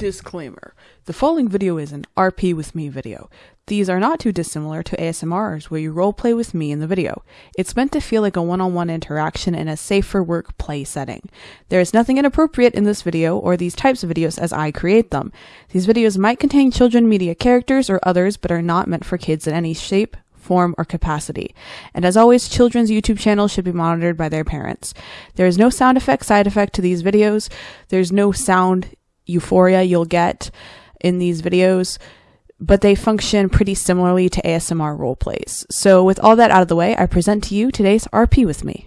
Disclaimer. The following video is an RP with me video. These are not too dissimilar to ASMRs where you roleplay with me in the video. It's meant to feel like a one-on-one interaction in a safer work play setting. There is nothing inappropriate in this video or these types of videos as I create them. These videos might contain children media characters or others but are not meant for kids in any shape, form, or capacity. And as always, children's YouTube channels should be monitored by their parents. There is no sound effect side effect to these videos. There's no sound euphoria you'll get in these videos, but they function pretty similarly to ASMR role plays. So with all that out of the way, I present to you today's RP with me.